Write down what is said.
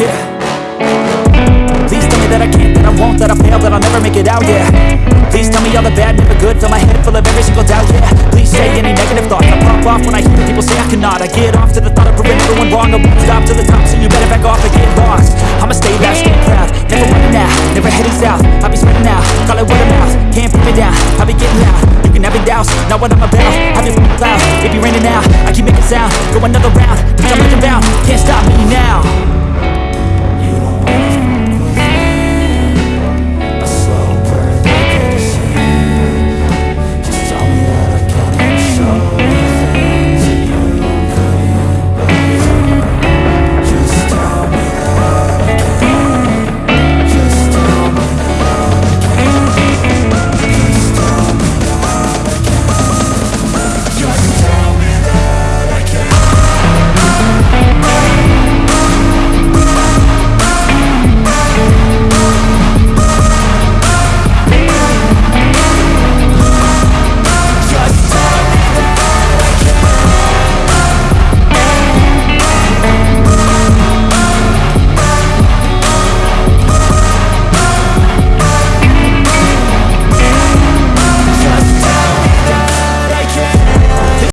yeah. Please tell me that I can't, that I won't, that I fail, that I'll never make it out, yeah. Please tell me all the bad, never good, fill my head full of every single doubt, yeah. Please say any negative thoughts, I pop off when I hear people say I cannot. I get off to the thought of proving everyone wrong, I won't stop to the top, so you better back off and get lost. I'ma stay loud, stay proud, never running out, never heading south. I'll be spreading out, call it word of mouth, can't put me down, I'll be getting loud, you can have doubt. douse, not what I'm about, I've